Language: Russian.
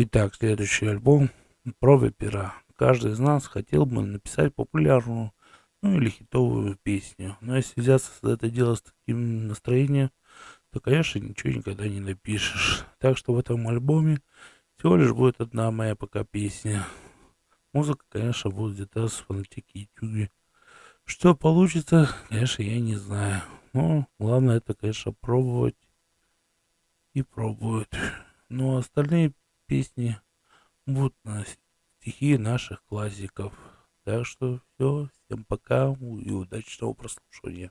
Итак, следующий альбом про пера. Каждый из нас хотел бы написать популярную, ну или хитовую песню. Но если взяться за это дело с таким настроением, то, конечно, ничего никогда не напишешь. Так что в этом альбоме всего лишь будет одна моя пока песня. Музыка, конечно, будет где-то с фанатики ютюбе. Что получится, конечно, я не знаю. Но главное это, конечно, пробовать и пробовать. Ну, а остальные песни будут на стихи наших классиков. Так что все, всем пока и удачного прослушивания.